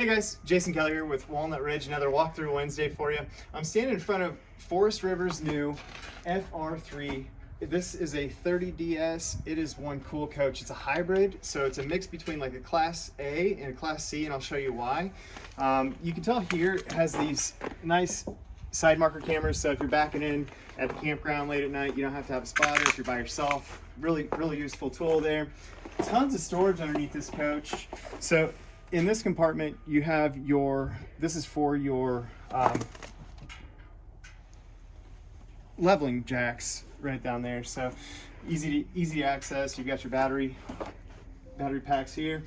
Hey guys, Jason Kelly here with Walnut Ridge, another walkthrough Wednesday for you. I'm standing in front of Forest River's new FR3. This is a 30DS. It is one cool coach. It's a hybrid, so it's a mix between like a Class A and a Class C, and I'll show you why. Um, you can tell here it has these nice side marker cameras, so if you're backing in at the campground late at night, you don't have to have a spotter if you're by yourself. Really, really useful tool there. Tons of storage underneath this coach. So in this compartment, you have your, this is for your um, leveling jacks right down there. So easy to, easy to access. You've got your battery, battery packs here.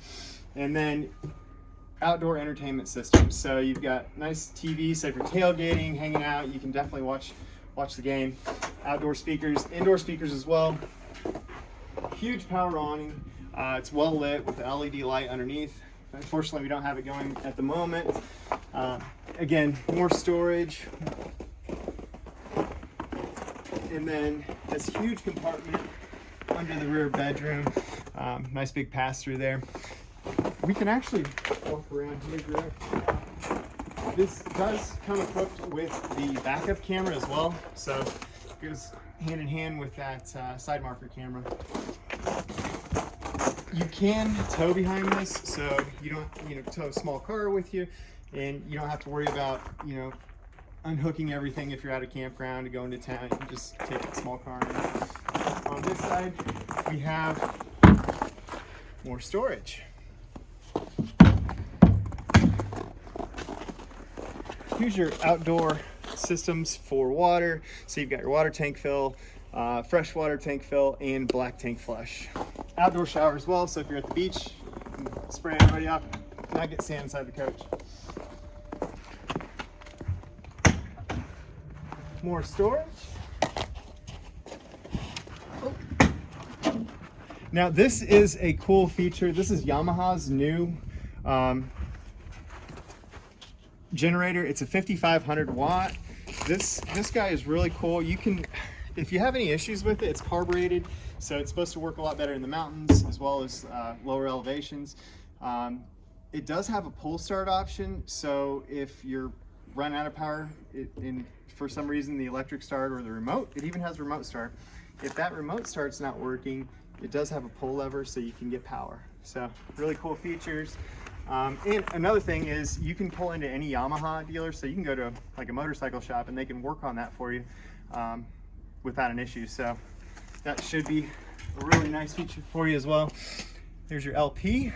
And then outdoor entertainment system. So you've got nice TV, so if you're tailgating, hanging out, you can definitely watch watch the game. Outdoor speakers, indoor speakers as well. Huge power awning. Uh, it's well lit with the LED light underneath. Unfortunately, we don't have it going at the moment. Uh, again, more storage. And then this huge compartment under the rear bedroom. Um, nice big pass through there. We can actually walk around here, This does come equipped with the backup camera as well. So it goes hand in hand with that uh, side marker camera you can tow behind this, so you don't, you know, tow a small car with you, and you don't have to worry about, you know, unhooking everything if you're at a campground to go into town. You can just take a small car. In. On this side, we have more storage. Here's your outdoor systems for water. So you've got your water tank fill, uh, freshwater tank fill, and black tank flush outdoor shower as well. So if you're at the beach, spray everybody off, not get sand inside the coach. More storage. Now this is a cool feature. This is Yamaha's new um, generator. It's a 5500 watt. This this guy is really cool. You can, if you have any issues with it, it's carbureted. So it's supposed to work a lot better in the mountains as well as uh, lower elevations. Um, it does have a pull start option. So if you're run out of power it, in for some reason the electric start or the remote, it even has remote start. If that remote start's not working, it does have a pull lever so you can get power. So really cool features. Um, and another thing is you can pull into any Yamaha dealer, so you can go to like a motorcycle shop and they can work on that for you um, without an issue. So that should be a really nice feature for you as well. There's your LP.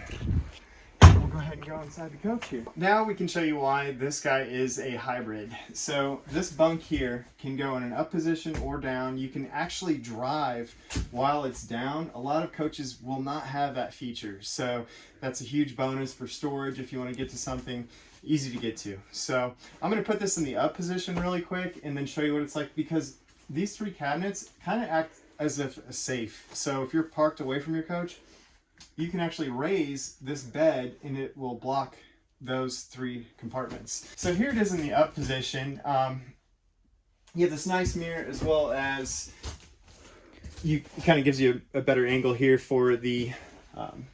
We'll go ahead and go inside the coach here. Now we can show you why this guy is a hybrid. So this bunk here can go in an up position or down. You can actually drive while it's down. A lot of coaches will not have that feature. So that's a huge bonus for storage if you want to get to something easy to get to. So I'm going to put this in the up position really quick and then show you what it's like because these three cabinets kind of act as if a safe. So if you're parked away from your coach, you can actually raise this bed and it will block those three compartments. So here it is in the up position. Um, you have this nice mirror as well as you kind of gives you a, better angle here for the um,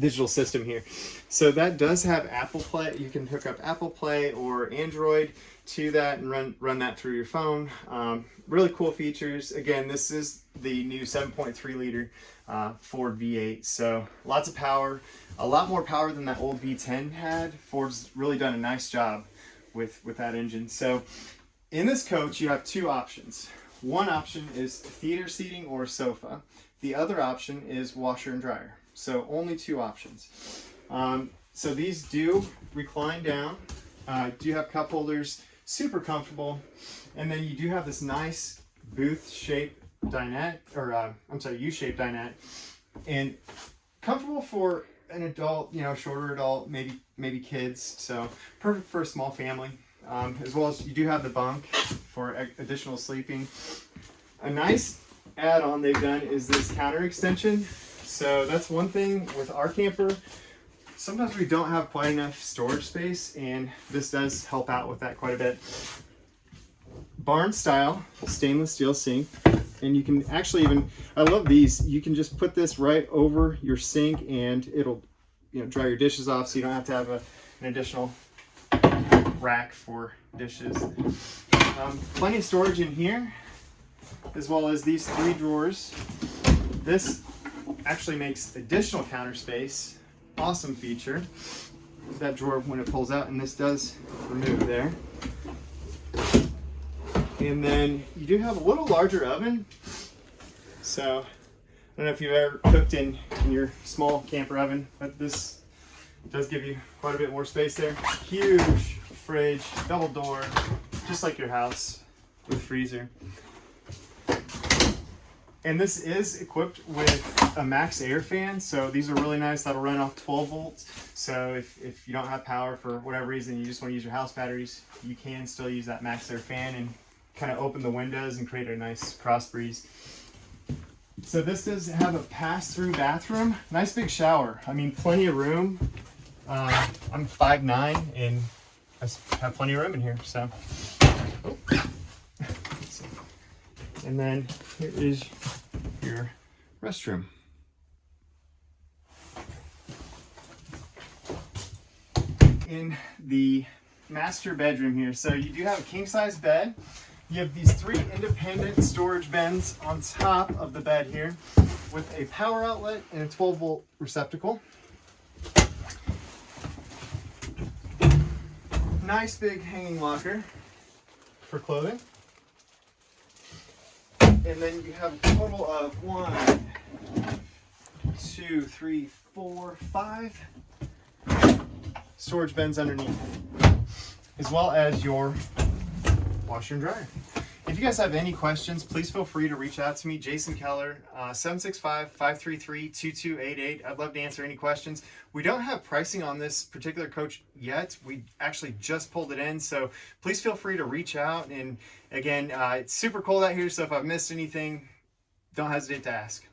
digital system here. So that does have Apple Play. You can hook up Apple Play or Android to that and run, run that through your phone. Um, really cool features. Again, this is the new 7.3 liter uh, Ford V8. So lots of power, a lot more power than that old V10 had. Ford's really done a nice job with, with that engine. So in this coach, you have two options. One option is theater seating or sofa. The other option is washer and dryer. So only two options. Um, so these do recline down. Uh, do have cup holders, super comfortable. And then you do have this nice booth shaped dinette, or uh, I'm sorry, U-shaped dinette. And comfortable for an adult, you know, shorter adult, maybe maybe kids. So perfect for a small family. Um, as well as you do have the bunk for additional sleeping. A nice add-on they've done is this counter extension. So that's one thing with our camper. Sometimes we don't have quite enough storage space and this does help out with that quite a bit. Barn style stainless steel sink. And you can actually even, I love these, you can just put this right over your sink and it'll you know dry your dishes off, so you don't have to have a, an additional rack for dishes. Um, plenty of storage in here, as well as these three drawers. This actually makes additional counter space. Awesome feature. That drawer when it pulls out, and this does remove there. And then you do have a little larger oven. So I don't know if you've ever cooked in, in your small camper oven, but this does give you quite a bit more space there. Huge fridge, double door, just like your house with freezer. And this is equipped with a MaxxAir fan. So these are really nice. That'll run off 12 volts. So if, if you don't have power for whatever reason, you just want to use your house batteries, you can still use that MaxxAir fan and kind of open the windows and create a nice cross breeze. So this does have a pass-through bathroom. Nice big shower. I mean, plenty of room. Uh, I'm 5'9", and I have plenty of room in here, so. Oh. And then here is your restroom. In the master bedroom here, so you do have a king size bed. You have these three independent storage bins on top of the bed here with a power outlet and a 12 volt receptacle. Nice big hanging locker for clothing. And then you have a total of one, two, three, four, five storage bins underneath, as well as your washer and dryer. If you guys have any questions, please feel free to reach out to me, Jason Keller, 765-533-2288. Uh, I'd love to answer any questions. We don't have pricing on this particular coach yet. We actually just pulled it in, so please feel free to reach out. And again, uh, it's super cold out here, so if I've missed anything, don't hesitate to ask.